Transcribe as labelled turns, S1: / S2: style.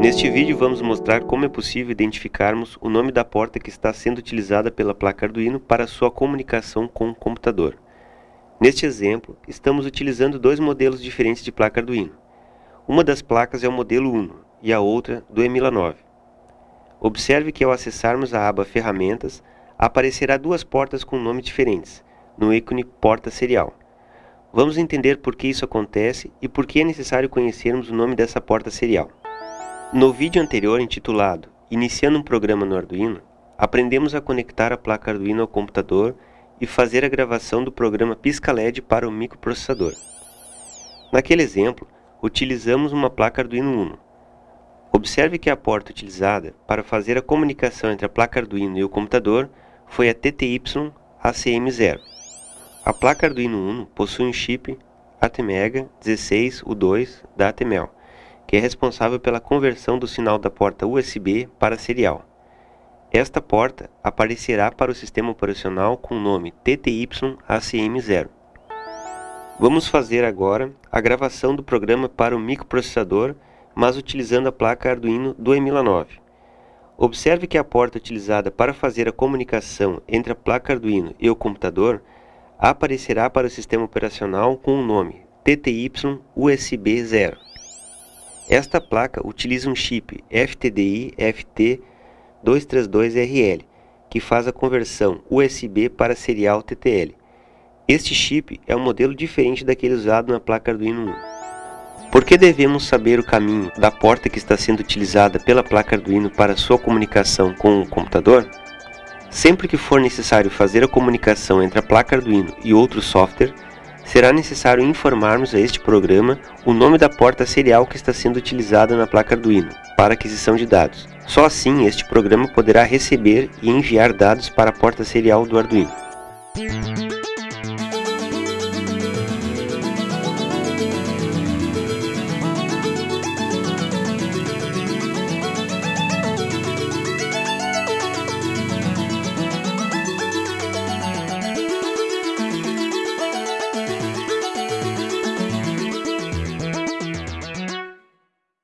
S1: Neste vídeo vamos mostrar como é possível identificarmos o nome da porta que está sendo utilizada pela placa Arduino para sua comunicação com o computador. Neste exemplo, estamos utilizando dois modelos diferentes de placa Arduino. Uma das placas é o modelo Uno e a outra do Emila9. Observe que ao acessarmos a aba Ferramentas, aparecerá duas portas com nomes diferentes, no ícone Porta Serial. Vamos entender por que isso acontece e por que é necessário conhecermos o nome dessa porta serial. No vídeo anterior intitulado Iniciando um programa no Arduino, aprendemos a conectar a placa Arduino ao computador e fazer a gravação do programa Pisca-LED para o microprocessador. Naquele exemplo, utilizamos uma placa Arduino Uno. Observe que a porta utilizada para fazer a comunicação entre a placa Arduino e o computador foi a TTY ACM0. A placa Arduino Uno possui um chip ATmega 16U2 da Atmel, que é responsável pela conversão do sinal da porta USB para serial. Esta porta aparecerá para o sistema operacional com o nome TTY-ACM0. Vamos fazer agora a gravação do programa para o microprocessador, mas utilizando a placa Arduino do Emila9. Observe que a porta utilizada para fazer a comunicação entre a placa Arduino e o computador aparecerá para o sistema operacional com o nome TTY-USB0. Esta placa utiliza um chip FTDI FT232RL, que faz a conversão USB para serial TTL. Este chip é um modelo diferente daquele usado na placa Arduino Uno. Por que devemos saber o caminho da porta que está sendo utilizada pela placa Arduino para sua comunicação com o computador? Sempre que for necessário fazer a comunicação entre a placa Arduino e outro software, será necessário informarmos a este programa o nome da porta serial que está sendo utilizada na placa Arduino para aquisição de dados. Só assim este programa poderá receber e enviar dados para a porta serial do Arduino.